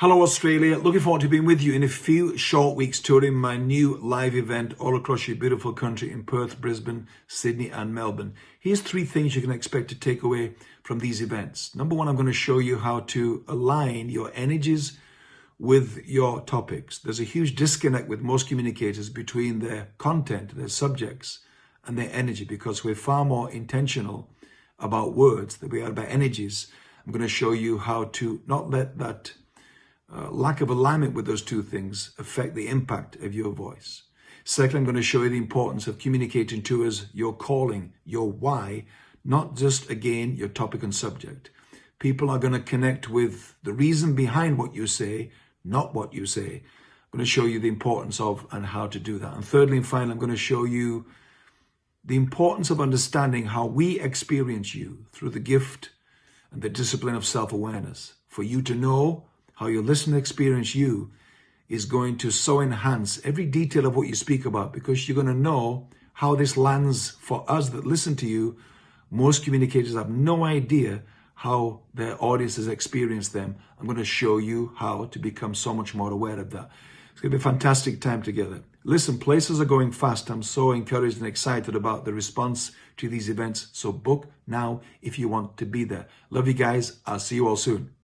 Hello Australia, looking forward to being with you in a few short weeks touring my new live event all across your beautiful country in Perth, Brisbane, Sydney and Melbourne. Here's three things you can expect to take away from these events. Number one, I'm going to show you how to align your energies with your topics. There's a huge disconnect with most communicators between their content, their subjects and their energy because we're far more intentional about words than we are about energies. I'm going to show you how to not let that uh, lack of alignment with those two things affect the impact of your voice. Second, I'm going to show you the importance of communicating to us your calling, your why, not just, again, your topic and subject. People are going to connect with the reason behind what you say, not what you say. I'm going to show you the importance of and how to do that. And thirdly and finally, I'm going to show you the importance of understanding how we experience you through the gift and the discipline of self-awareness. For you to know how your listener experience you is going to so enhance every detail of what you speak about because you're going to know how this lands for us that listen to you. Most communicators have no idea how their audiences experience them. I'm going to show you how to become so much more aware of that. It's going to be a fantastic time together. Listen, places are going fast. I'm so encouraged and excited about the response to these events. So book now if you want to be there. Love you guys. I'll see you all soon.